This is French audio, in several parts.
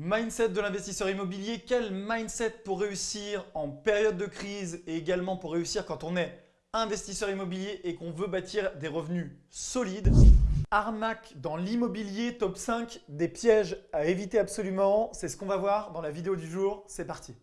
Mindset de l'investisseur immobilier, quel mindset pour réussir en période de crise et également pour réussir quand on est investisseur immobilier et qu'on veut bâtir des revenus solides? Arnaque dans l'immobilier, top 5 des pièges à éviter absolument. C'est ce qu'on va voir dans la vidéo du jour. C'est parti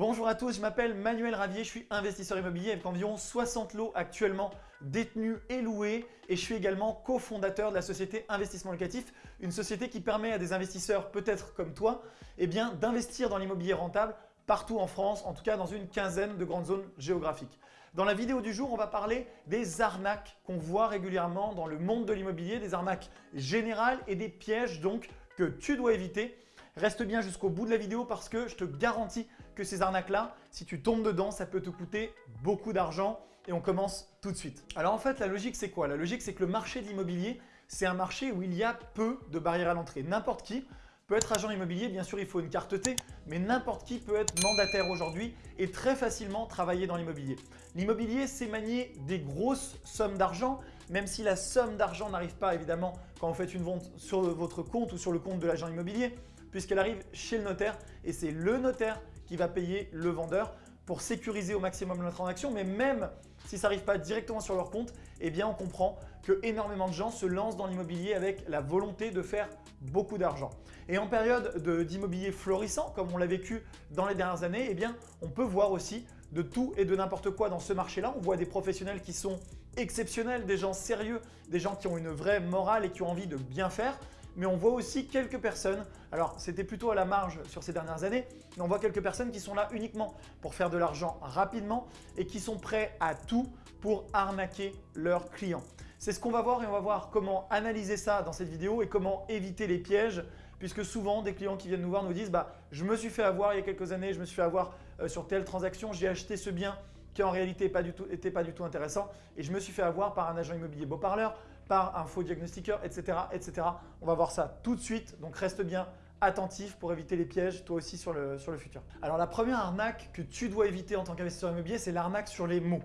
Bonjour à tous, je m'appelle Manuel Ravier, je suis investisseur immobilier avec environ 60 lots actuellement détenus et loués et je suis également cofondateur de la société Investissement Locatif, une société qui permet à des investisseurs peut-être comme toi eh d'investir dans l'immobilier rentable partout en France, en tout cas dans une quinzaine de grandes zones géographiques. Dans la vidéo du jour, on va parler des arnaques qu'on voit régulièrement dans le monde de l'immobilier, des arnaques générales et des pièges donc que tu dois éviter. Reste bien jusqu'au bout de la vidéo parce que je te garantis que ces arnaques-là, si tu tombes dedans, ça peut te coûter beaucoup d'argent et on commence tout de suite. Alors en fait, la logique c'est quoi? La logique c'est que le marché de l'immobilier, c'est un marché où il y a peu de barrières à l'entrée. N'importe qui peut être agent immobilier, bien sûr il faut une carte T, mais n'importe qui peut être mandataire aujourd'hui et très facilement travailler dans l'immobilier. L'immobilier, c'est manier des grosses sommes d'argent, même si la somme d'argent n'arrive pas évidemment quand vous faites une vente sur votre compte ou sur le compte de l'agent immobilier, puisqu'elle arrive chez le notaire et c'est le notaire qui va payer le vendeur pour sécuriser au maximum la transaction. Mais même si ça n'arrive pas directement sur leur compte, eh bien on comprend que énormément de gens se lancent dans l'immobilier avec la volonté de faire beaucoup d'argent. Et en période d'immobilier florissant, comme on l'a vécu dans les dernières années, eh bien on peut voir aussi de tout et de n'importe quoi dans ce marché-là. On voit des professionnels qui sont exceptionnels, des gens sérieux, des gens qui ont une vraie morale et qui ont envie de bien faire mais on voit aussi quelques personnes, alors c'était plutôt à la marge sur ces dernières années, mais on voit quelques personnes qui sont là uniquement pour faire de l'argent rapidement et qui sont prêts à tout pour arnaquer leurs clients. C'est ce qu'on va voir et on va voir comment analyser ça dans cette vidéo et comment éviter les pièges puisque souvent des clients qui viennent nous voir nous disent bah, « je me suis fait avoir il y a quelques années, je me suis fait avoir euh, sur telle transaction, j'ai acheté ce bien qui en réalité n'était pas, du tout intéressant et je me suis fait avoir par un agent immobilier beau parleur, par un faux diagnostiqueur, etc., etc. On va voir ça tout de suite, donc reste bien attentif pour éviter les pièges, toi aussi sur le, sur le futur. Alors la première arnaque que tu dois éviter en tant qu'investisseur immobilier, c'est l'arnaque sur les mots.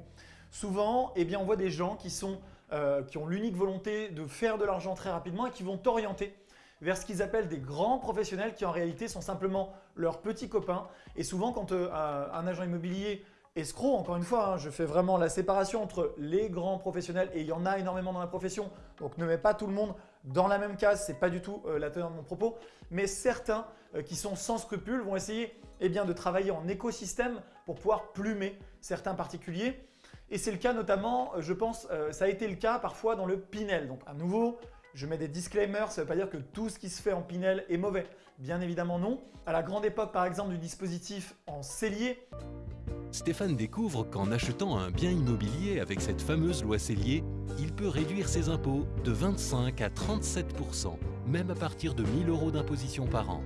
Souvent, eh bien, on voit des gens qui, sont, euh, qui ont l'unique volonté de faire de l'argent très rapidement et qui vont t'orienter vers ce qu'ils appellent des grands professionnels qui en réalité sont simplement leurs petits copains. Et souvent, quand euh, un agent immobilier escroc, encore une fois, hein, je fais vraiment la séparation entre les grands professionnels et il y en a énormément dans la profession. Donc ne mets pas tout le monde dans la même case, ce n'est pas du tout euh, la teneur de mon propos. Mais certains euh, qui sont sans scrupules vont essayer eh bien, de travailler en écosystème pour pouvoir plumer certains particuliers. Et c'est le cas notamment, euh, je pense, ça a été le cas parfois dans le Pinel. Donc à nouveau, je mets des disclaimers, ça ne veut pas dire que tout ce qui se fait en Pinel est mauvais. Bien évidemment non. À la grande époque par exemple du dispositif en cellier, Stéphane découvre qu'en achetant un bien immobilier avec cette fameuse loi Cellier, il peut réduire ses impôts de 25 à 37% même à partir de 1000 euros d'imposition par an.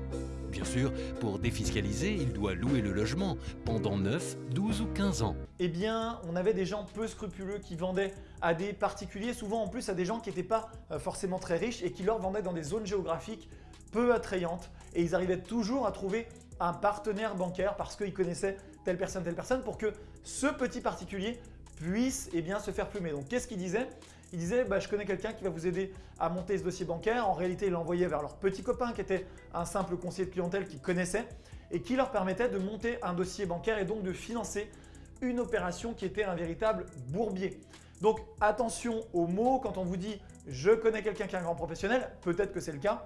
Bien sûr, pour défiscaliser, il doit louer le logement pendant 9, 12 ou 15 ans. Eh bien, on avait des gens peu scrupuleux qui vendaient à des particuliers, souvent en plus à des gens qui n'étaient pas euh, forcément très riches et qui leur vendaient dans des zones géographiques peu attrayantes et ils arrivaient toujours à trouver un partenaire bancaire parce qu'ils connaissaient telle personne, telle personne pour que ce petit particulier puisse eh bien, se faire plumer. Donc qu'est-ce qu'il disait? Il disait bah, je connais quelqu'un qui va vous aider à monter ce dossier bancaire ». En réalité, il l'envoyait vers leur petit copain qui était un simple conseiller de clientèle qu'ils connaissait et qui leur permettait de monter un dossier bancaire et donc de financer une opération qui était un véritable bourbier. Donc attention aux mots quand on vous dit « je connais quelqu'un qui est un grand professionnel », peut-être que c'est le cas,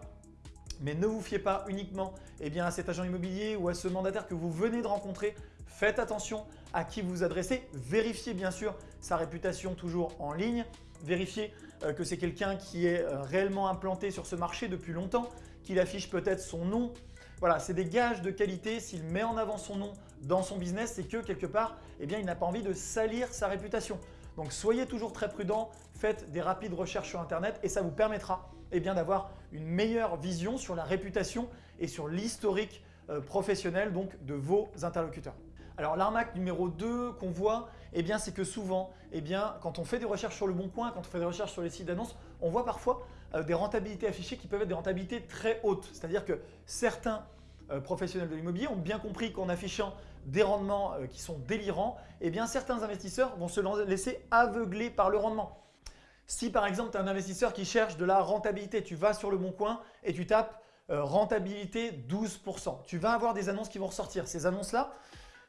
mais ne vous fiez pas uniquement eh bien, à cet agent immobilier ou à ce mandataire que vous venez de rencontrer. Faites attention à qui vous adressez. Vérifiez bien sûr sa réputation toujours en ligne. Vérifiez euh, que c'est quelqu'un qui est euh, réellement implanté sur ce marché depuis longtemps, qu'il affiche peut-être son nom. Voilà, c'est des gages de qualité. S'il met en avant son nom dans son business, c'est que quelque part, eh bien, il n'a pas envie de salir sa réputation. Donc soyez toujours très prudent, faites des rapides recherches sur internet et ça vous permettra eh d'avoir une meilleure vision sur la réputation et sur l'historique euh, professionnel donc, de vos interlocuteurs. Alors l'arnaque numéro 2 qu'on voit, eh c'est que souvent, eh bien, quand on fait des recherches sur le bon coin, quand on fait des recherches sur les sites d'annonces, on voit parfois euh, des rentabilités affichées qui peuvent être des rentabilités très hautes. C'est-à-dire que certains euh, professionnels de l'immobilier ont bien compris qu'en affichant des rendements qui sont délirants, eh bien, certains investisseurs vont se laisser aveugler par le rendement. Si par exemple tu es un investisseur qui cherche de la rentabilité, tu vas sur le bon coin et tu tapes euh, rentabilité 12%. Tu vas avoir des annonces qui vont ressortir. Ces annonces-là,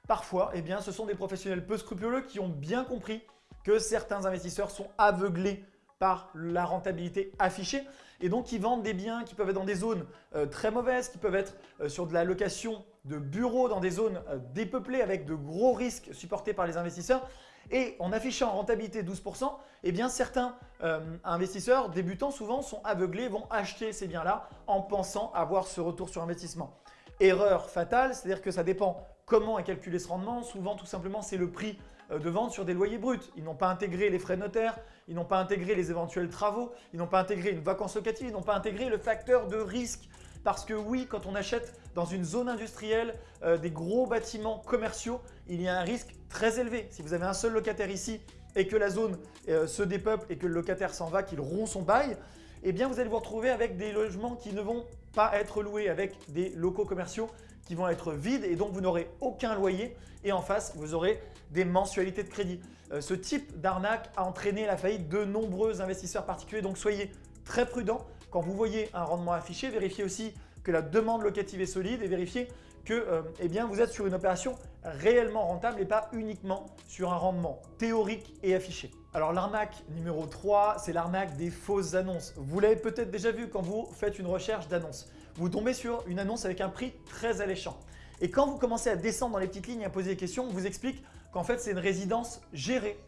parfois, eh bien, ce sont des professionnels peu scrupuleux qui ont bien compris que certains investisseurs sont aveuglés par la rentabilité affichée et donc qui vendent des biens qui peuvent être dans des zones euh, très mauvaises, qui peuvent être euh, sur de la location de bureaux dans des zones dépeuplées avec de gros risques supportés par les investisseurs et en affichant rentabilité 12%, eh certains euh, investisseurs débutants souvent sont aveuglés, vont acheter ces biens-là en pensant avoir ce retour sur investissement. Erreur fatale, c'est-à-dire que ça dépend comment est calculé ce rendement. Souvent, tout simplement, c'est le prix euh, de vente sur des loyers bruts. Ils n'ont pas intégré les frais notaires, ils n'ont pas intégré les éventuels travaux, ils n'ont pas intégré une vacance locative, ils n'ont pas intégré le facteur de risque parce que oui, quand on achète dans une zone industrielle euh, des gros bâtiments commerciaux, il y a un risque très élevé. Si vous avez un seul locataire ici et que la zone euh, se dépeuple et que le locataire s'en va, qu'il rompt son bail, eh bien vous allez vous retrouver avec des logements qui ne vont pas être loués, avec des locaux commerciaux qui vont être vides et donc vous n'aurez aucun loyer et en face vous aurez des mensualités de crédit. Euh, ce type d'arnaque a entraîné la faillite de nombreux investisseurs particuliers donc soyez très prudents quand vous voyez un rendement affiché, vérifiez aussi que la demande locative est solide et vérifiez que euh, eh vous êtes sur une opération réellement rentable et pas uniquement sur un rendement théorique et affiché. Alors l'arnaque numéro 3, c'est l'arnaque des fausses annonces. Vous l'avez peut-être déjà vu quand vous faites une recherche d'annonce. Vous tombez sur une annonce avec un prix très alléchant. Et quand vous commencez à descendre dans les petites lignes et à poser des questions, on vous explique qu'en fait c'est une résidence gérée.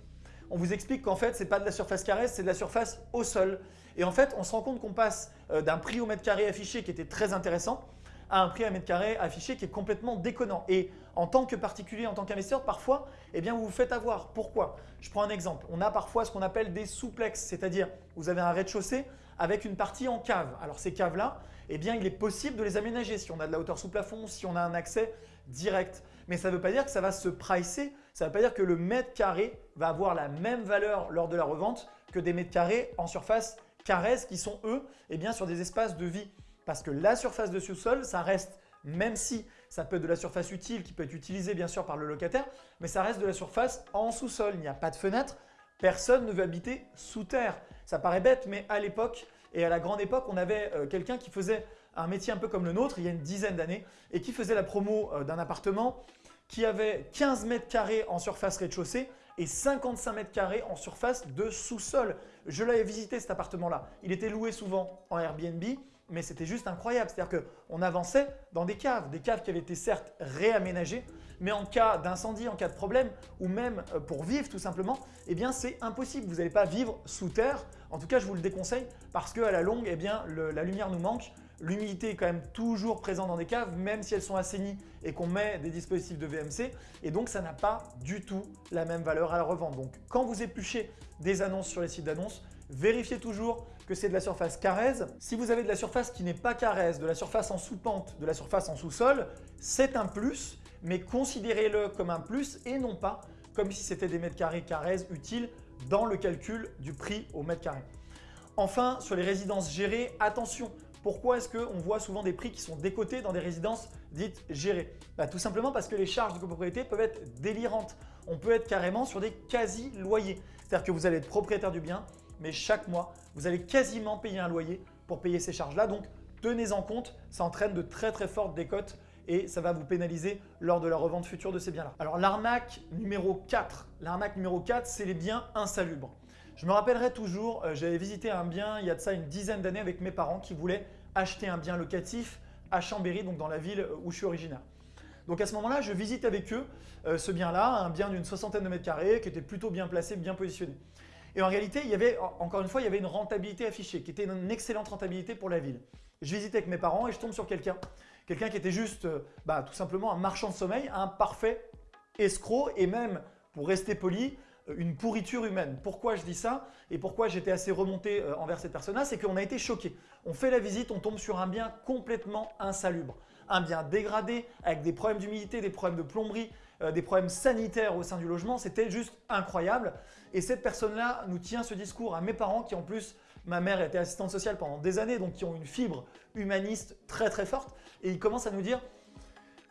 On vous explique qu'en fait ce n'est pas de la surface carrée, c'est de la surface au sol. Et en fait, on se rend compte qu'on passe euh, d'un prix au mètre carré affiché qui était très intéressant à un prix à mètre carré affiché qui est complètement déconnant. Et en tant que particulier, en tant qu'investisseur, parfois, eh bien, vous vous faites avoir. Pourquoi? Je prends un exemple. On a parfois ce qu'on appelle des souplex, c'est-à-dire vous avez un rez-de-chaussée avec une partie en cave. Alors ces caves-là, eh bien, il est possible de les aménager si on a de la hauteur sous plafond, si on a un accès direct. Mais ça ne veut pas dire que ça va se pricer, ça ne veut pas dire que le mètre carré va avoir la même valeur lors de la revente que des mètres carrés en surface caresse qui sont eux eh bien, sur des espaces de vie. Parce que la surface de sous-sol, ça reste, même si ça peut être de la surface utile qui peut être utilisée bien sûr par le locataire, mais ça reste de la surface en sous-sol. Il n'y a pas de fenêtre, personne ne veut habiter sous terre. Ça paraît bête, mais à l'époque et à la grande époque, on avait euh, quelqu'un qui faisait un métier un peu comme le nôtre il y a une dizaine d'années et qui faisait la promo euh, d'un appartement qui avait 15 mètres carrés en surface rez-de-chaussée et 55 mètres carrés en surface de sous-sol. Je l'avais visité cet appartement-là. Il était loué souvent en Airbnb, mais c'était juste incroyable. C'est-à-dire qu'on avançait dans des caves, des caves qui avaient été certes réaménagées, mais en cas d'incendie, en cas de problème, ou même euh, pour vivre tout simplement, eh bien c'est impossible. Vous n'allez pas vivre sous terre. En tout cas, je vous le déconseille parce qu'à la longue, eh bien, la lumière nous manque. L'humidité est quand même toujours présente dans des caves, même si elles sont assainies et qu'on met des dispositifs de VMC. Et donc, ça n'a pas du tout la même valeur à la revente. Donc, quand vous épluchez des annonces sur les sites d'annonces, vérifiez toujours que c'est de la surface carrèze. Si vous avez de la surface qui n'est pas carrèze, de la surface en sous-pente, de la surface en sous-sol, c'est un plus, mais considérez-le comme un plus et non pas comme si c'était des mètres carrés utiles dans le calcul du prix au mètre carré. Enfin, sur les résidences gérées, attention, pourquoi est-ce qu'on voit souvent des prix qui sont décotés dans des résidences dites gérées? Bah, Tout simplement parce que les charges de copropriété peuvent être délirantes. On peut être carrément sur des quasi-loyers. C'est-à-dire que vous allez être propriétaire du bien, mais chaque mois, vous allez quasiment payer un loyer pour payer ces charges-là. Donc, tenez-en compte, ça entraîne de très très fortes décotes et ça va vous pénaliser lors de la revente future de ces biens-là. Alors l'arnaque numéro 4, l'arnaque numéro 4, c'est les biens insalubres. Je me rappellerai toujours, euh, j'avais visité un bien il y a de ça une dizaine d'années avec mes parents qui voulaient acheter un bien locatif à Chambéry, donc dans la ville où je suis originaire. Donc à ce moment-là, je visite avec eux euh, ce bien-là, un bien d'une soixantaine de mètres carrés qui était plutôt bien placé, bien positionné. Et en réalité, il y avait, encore une fois, il y avait une rentabilité affichée qui était une excellente rentabilité pour la ville. Je visite avec mes parents et je tombe sur quelqu'un, quelqu'un qui était juste euh, bah, tout simplement un marchand de sommeil, un parfait escroc et même, pour rester poli, une pourriture humaine. Pourquoi je dis ça et pourquoi j'étais assez remonté euh, envers cette personne-là C'est qu'on a été choqué. On fait la visite, on tombe sur un bien complètement insalubre. Un bien dégradé avec des problèmes d'humidité, des problèmes de plomberie, euh, des problèmes sanitaires au sein du logement. C'était juste incroyable. Et cette personne-là nous tient ce discours à mes parents qui en plus, ma mère était assistante sociale pendant des années, donc qui ont une fibre humaniste très très forte. Et il commence à nous dire,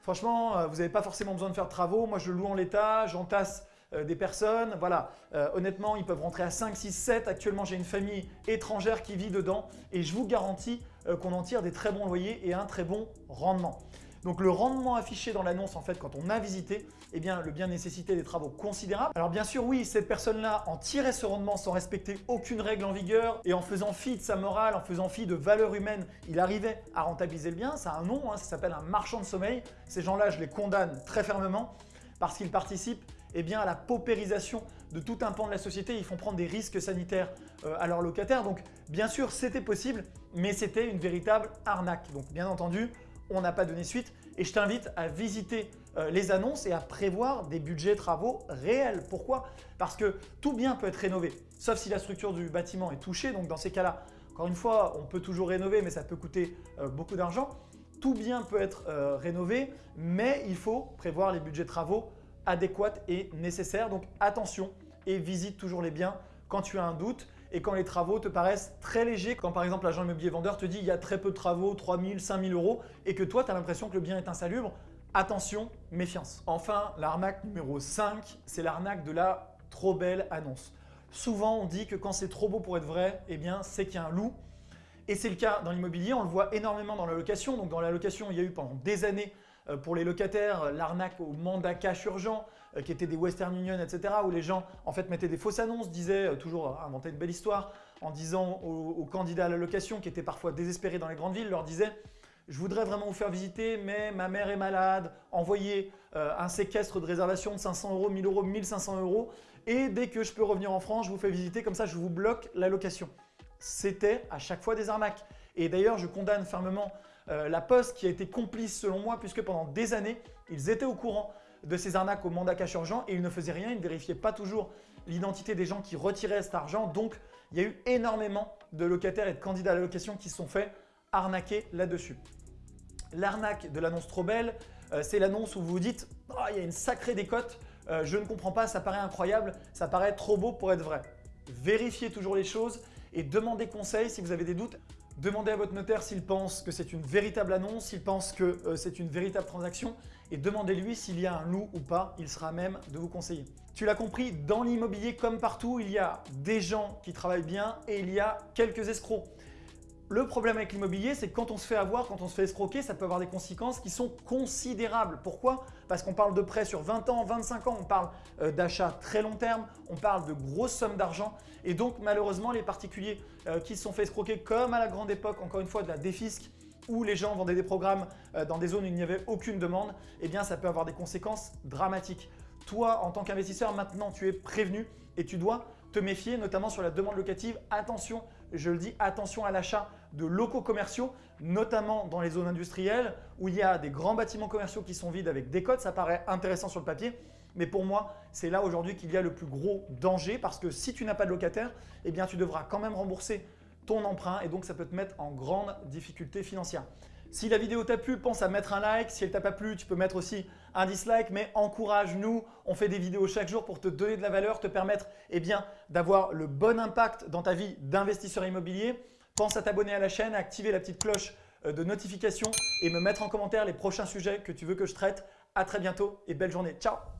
franchement, euh, vous n'avez pas forcément besoin de faire de travaux. Moi, je loue en l'état, j'entasse euh, des personnes. Voilà, honnêtement, ils peuvent rentrer à 5, 6, 7. Actuellement, j'ai une famille étrangère qui vit dedans et je vous garantis qu'on en tire des très bons loyers et un très bon rendement. Donc le rendement affiché dans l'annonce, en fait, quand on a visité, eh bien, le bien nécessitait des travaux considérables. Alors bien sûr, oui, cette personne-là en tirait ce rendement sans respecter aucune règle en vigueur et en faisant fi de sa morale, en faisant fi de valeurs humaines, il arrivait à rentabiliser le bien. Ça a un nom, hein, ça s'appelle un marchand de sommeil. Ces gens-là, je les condamne très fermement parce qu'ils participent eh bien, à la paupérisation de tout un pan de la société. Ils font prendre des risques sanitaires euh, à leurs locataires. Donc bien sûr, c'était possible, mais c'était une véritable arnaque. Donc bien entendu, on n'a pas donné suite et je t'invite à visiter euh, les annonces et à prévoir des budgets travaux réels. Pourquoi? Parce que tout bien peut être rénové, sauf si la structure du bâtiment est touchée. Donc dans ces cas-là, encore une fois, on peut toujours rénover, mais ça peut coûter euh, beaucoup d'argent. Tout bien peut être euh, rénové, mais il faut prévoir les budgets travaux adéquats et nécessaires. Donc attention et visite toujours les biens quand tu as un doute et quand les travaux te paraissent très légers, quand par exemple l'agent immobilier vendeur te dit il y a très peu de travaux, 3 000, 5 000 euros, et que toi tu as l'impression que le bien est insalubre, attention, méfiance. Enfin, l'arnaque numéro 5, c'est l'arnaque de la trop belle annonce. Souvent on dit que quand c'est trop beau pour être vrai, eh bien c'est qu'il y a un loup. Et c'est le cas dans l'immobilier, on le voit énormément dans la location. Donc dans la location, il y a eu pendant des années pour les locataires l'arnaque au mandat cash urgent, euh, qui étaient des Western Union, etc. où les gens en fait mettaient des fausses annonces, disaient, euh, toujours inventaient une belle histoire, en disant aux, candidats à la location qui étaient parfois désespérés dans les grandes villes, leur disaient je voudrais vraiment vous faire visiter, mais ma mère est malade, envoyez un séquestre de réservation de 500 euros, 1000 euros, 1500 euros, et dès que je peux revenir en France, je vous fais visiter, comme ça je vous bloque la location. C'était à chaque fois des arnaques. Et d'ailleurs, je condamne fermement la Poste qui a été complice selon moi, puisque pendant des années, ils étaient au courant de ces arnaques au mandat cash urgent et ils ne faisaient rien, ils ne vérifiaient pas toujours l'identité des gens qui retiraient cet argent. Donc, il y a eu énormément de locataires et de candidats à la location qui se sont fait arnaquer là-dessus. L'arnaque de l'annonce trop belle, euh, c'est l'annonce où vous vous dites oh, il y a une sacrée décote, euh, je ne comprends pas, ça paraît incroyable, ça paraît trop beau pour être vrai ». Vérifiez toujours les choses et demandez conseil si vous avez des doutes. Demandez à votre notaire s'il pense que c'est une véritable annonce, s'il pense que euh, c'est une véritable transaction et demandez-lui s'il y a un loup ou pas, il sera même de vous conseiller. Tu l'as compris, dans l'immobilier comme partout, il y a des gens qui travaillent bien et il y a quelques escrocs. Le problème avec l'immobilier, c'est que quand on se fait avoir, quand on se fait escroquer, ça peut avoir des conséquences qui sont considérables. Pourquoi? Parce qu'on parle de prêts sur 20 ans, 25 ans, on parle euh, d'achats très long terme, on parle de grosses sommes d'argent. Et donc malheureusement, les particuliers euh, qui se sont fait escroquer comme à la grande époque, encore une fois, de la défisque, où les gens vendaient des programmes euh, dans des zones où il n'y avait aucune demande, eh bien ça peut avoir des conséquences dramatiques. Toi, en tant qu'investisseur, maintenant tu es prévenu et tu dois te méfier, notamment sur la demande locative. Attention, je le dis, attention à l'achat de locaux commerciaux, notamment dans les zones industrielles où il y a des grands bâtiments commerciaux qui sont vides avec des codes. Ça paraît intéressant sur le papier, mais pour moi, c'est là aujourd'hui qu'il y a le plus gros danger parce que si tu n'as pas de locataire, eh bien tu devras quand même rembourser ton emprunt et donc ça peut te mettre en grande difficulté financière. Si la vidéo t'a plu, pense à mettre un like. Si elle t'a pas plu, tu peux mettre aussi un dislike, mais encourage-nous. On fait des vidéos chaque jour pour te donner de la valeur, te permettre eh d'avoir le bon impact dans ta vie d'investisseur immobilier. Pense à t'abonner à la chaîne, à activer la petite cloche euh, de notification et me mettre en commentaire les prochains sujets que tu veux que je traite. À très bientôt et belle journée. Ciao